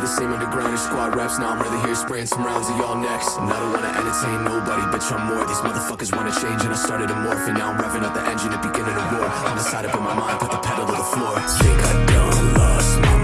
the same underground squad raps. Now I'm really here spraying some rounds of y'all next. And I don't wanna entertain nobody, bitch I'm more. These motherfuckers wanna change and I started to morph. And now I'm revving up the engine and beginning a war. I'm decided in my mind, put the pedal to the floor. Think I done lost my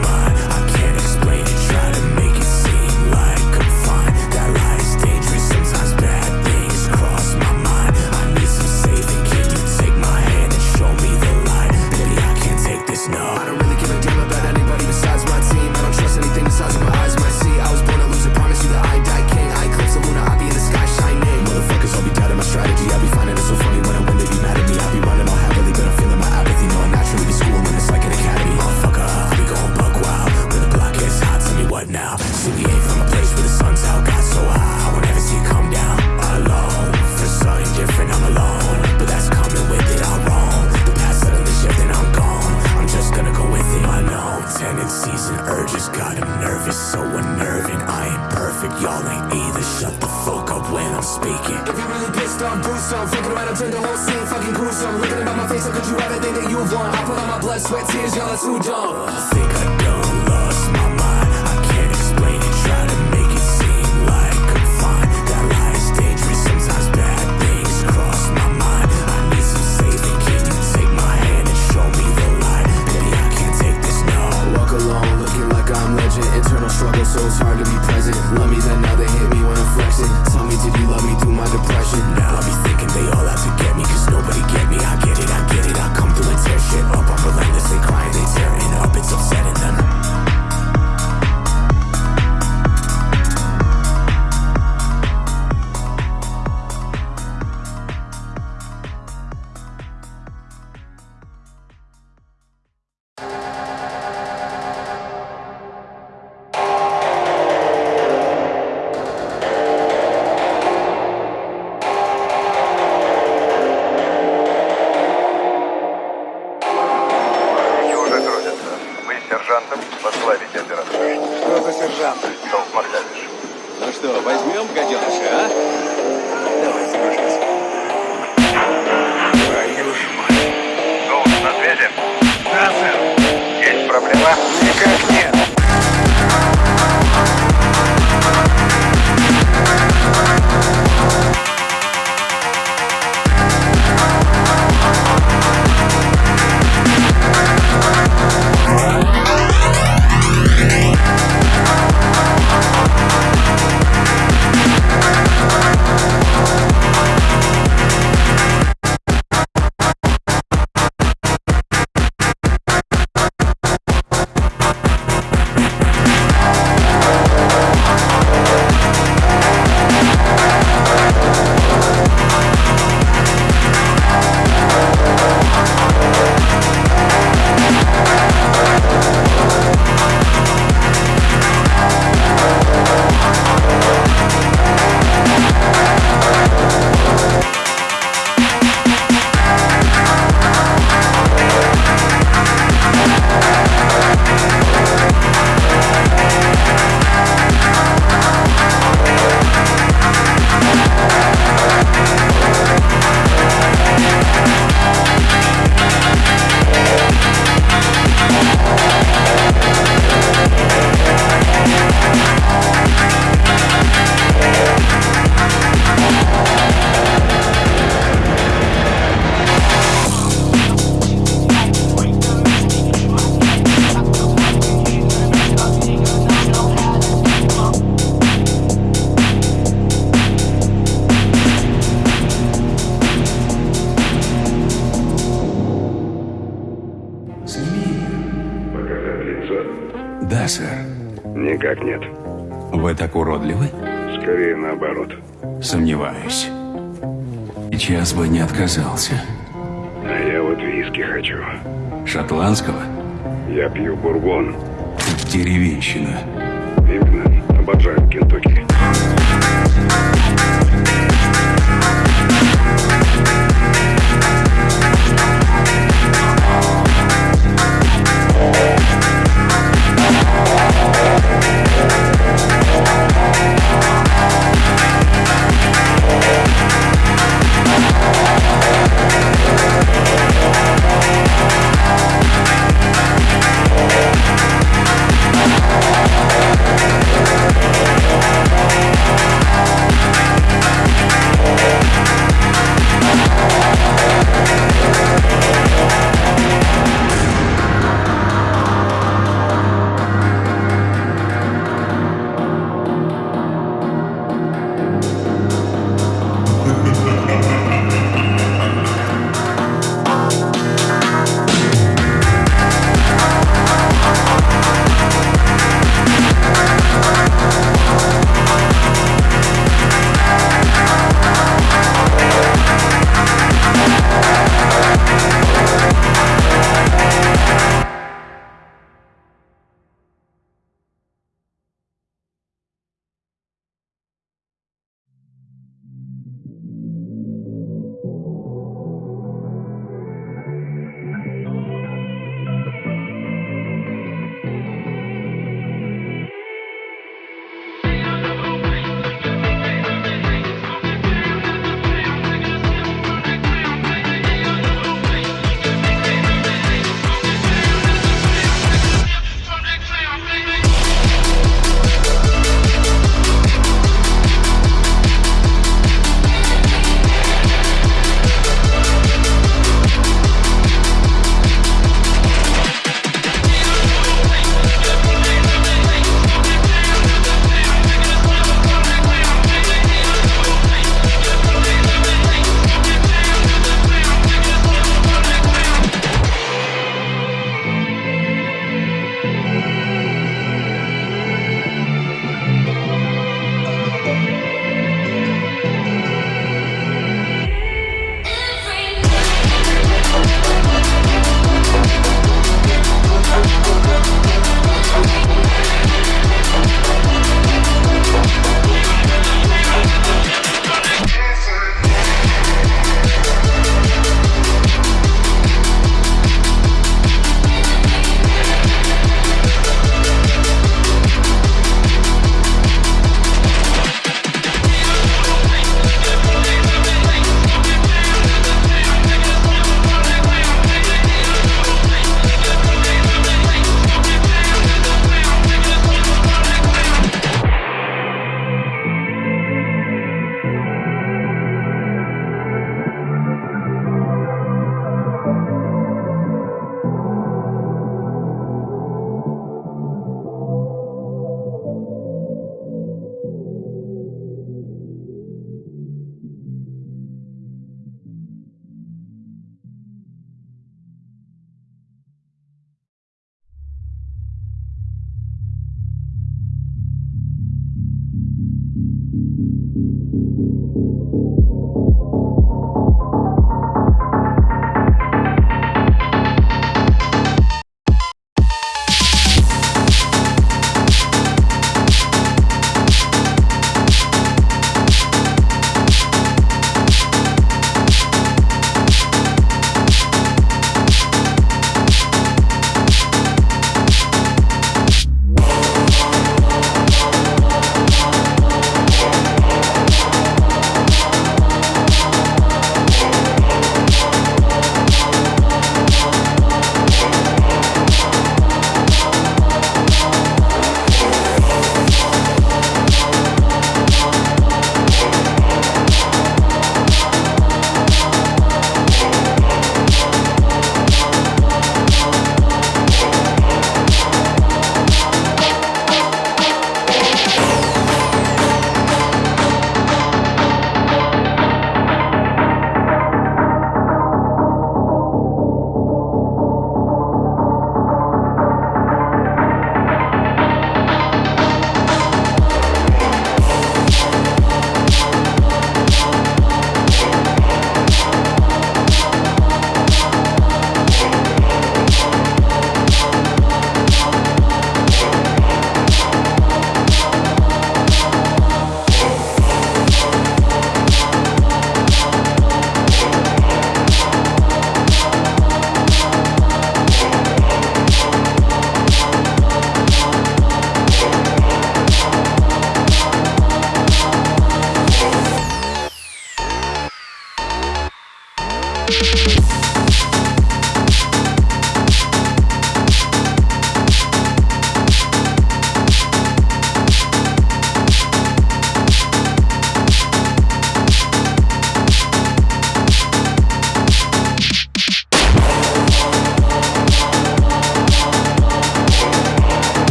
Thank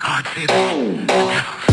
God save the.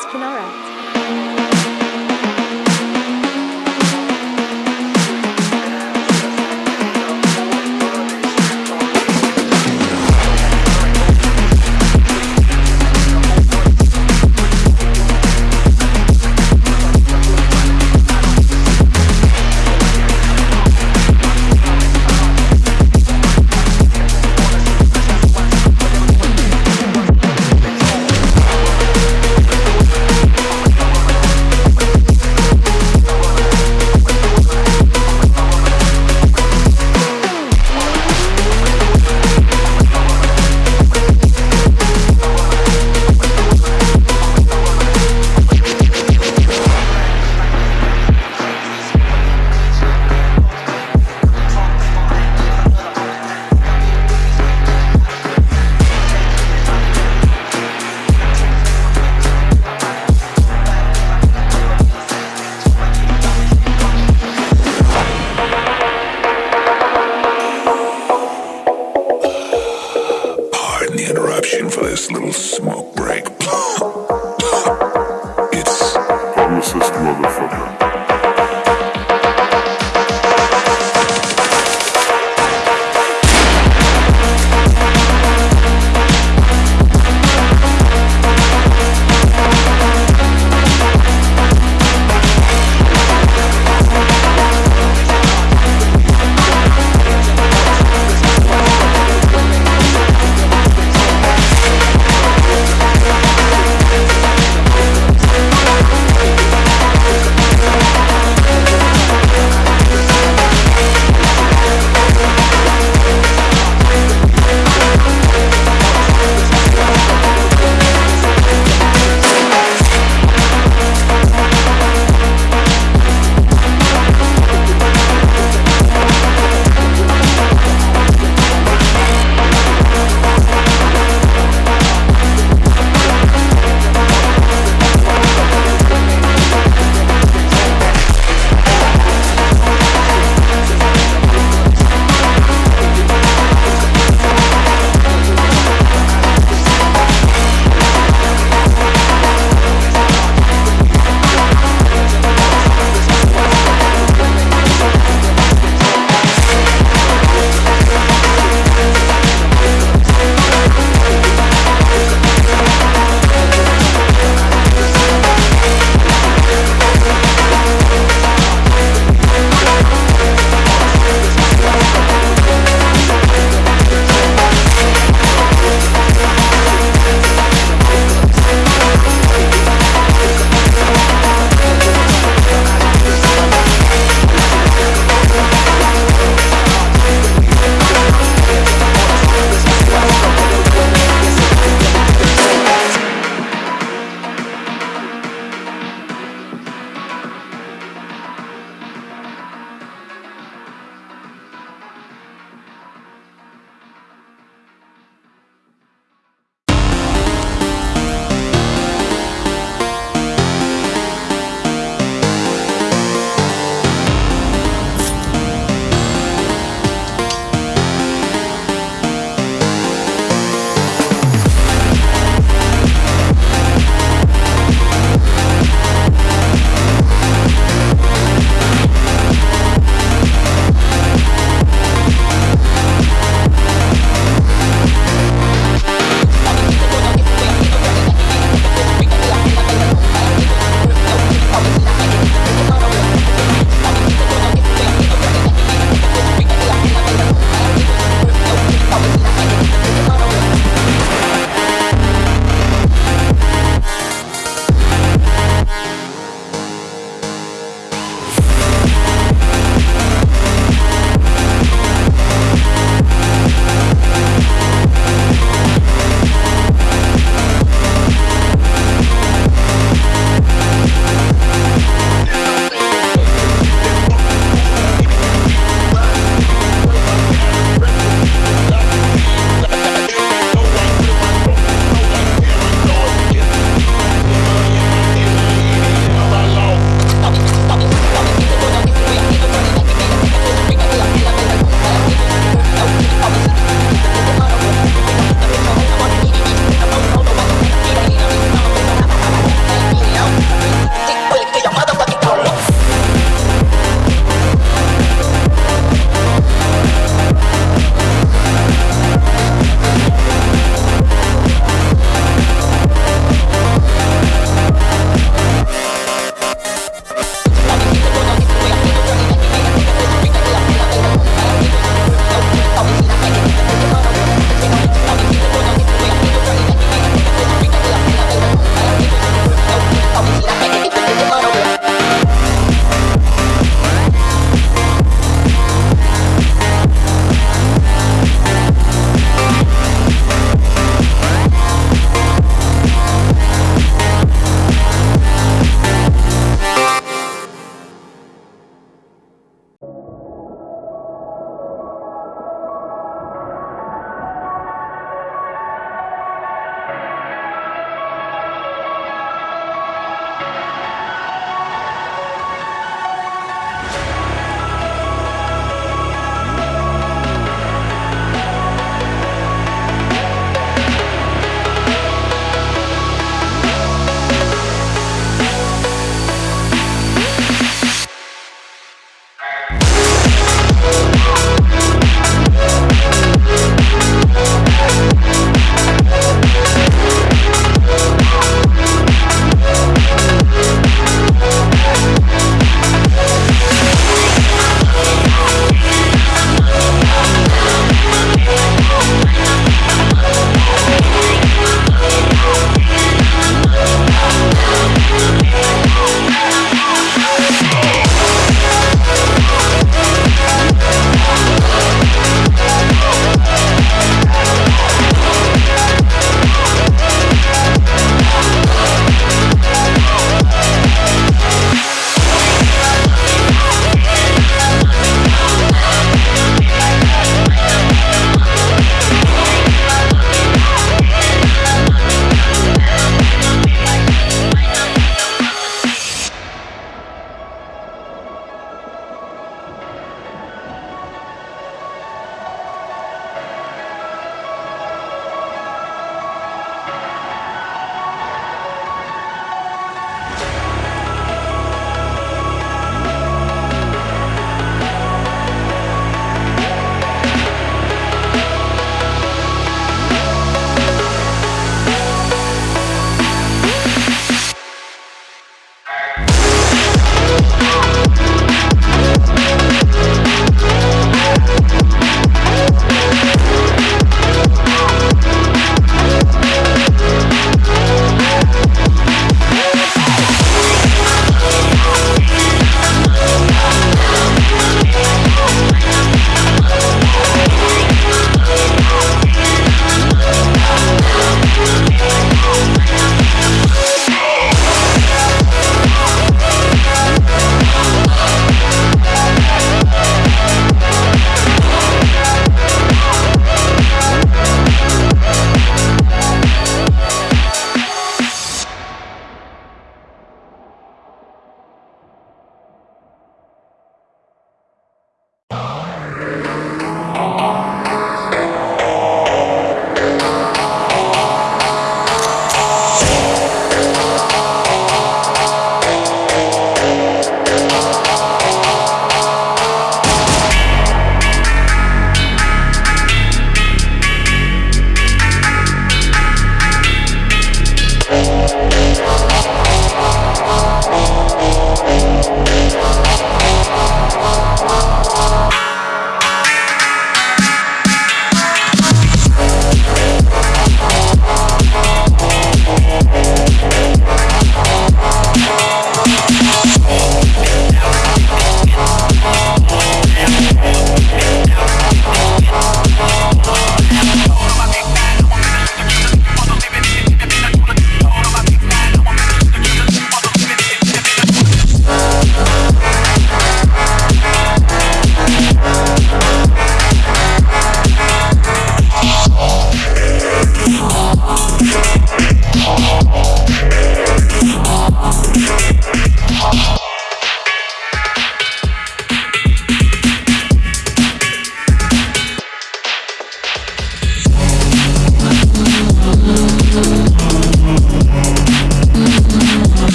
That's Kinara.